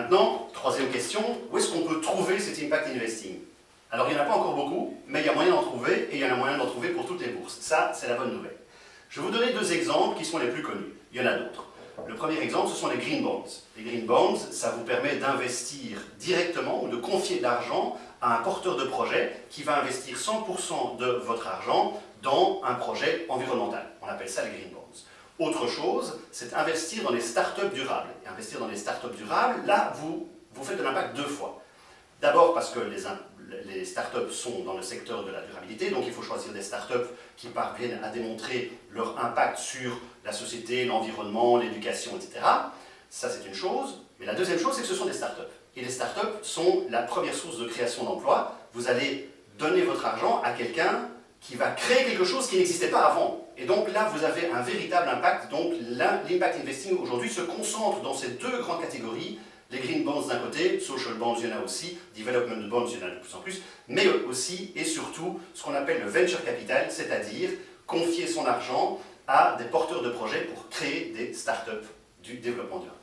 Maintenant, troisième question, où est-ce qu'on peut trouver cet impact investing? Alors il n'y en a pas encore beaucoup, mais il y a moyen d'en trouver, et il y en a moyen d'en trouver pour toutes les bourses. Ça, c'est la bonne nouvelle. Je vais vous donner deux exemples qui sont les plus connus. Il y en a d'autres. Le premier exemple, ce sont les green bonds. Les green bonds, ça vous permet d'investir directement ou de confier de l'argent à un porteur de projet qui va investir 100% de votre argent dans un projet environnemental. On appelle ça les green bonds. Autre chose, c'est investir dans les startups durables. Et investir dans les startups durables, là, vous, vous faites de l'impact deux fois. D'abord parce que les, les startups sont dans le secteur de la durabilité, donc il faut choisir des startups qui parviennent à démontrer leur impact sur la société, l'environnement, l'éducation, etc. Ça, c'est une chose. Mais la deuxième chose, c'est que ce sont des startups. Et les startups sont la première source de création d'emplois. Vous allez donner votre argent à quelqu'un qui va créer quelque chose qui n'existait pas avant. Et donc là, vous avez un véritable impact. Donc l'impact investing aujourd'hui se concentre dans ces deux grandes catégories. Les green bonds d'un côté, social bonds, il y en a aussi, development bonds, il y en a de plus en plus, mais aussi et surtout ce qu'on appelle le venture capital, c'est-à-dire confier son argent à des porteurs de projets pour créer des startups du développement durable.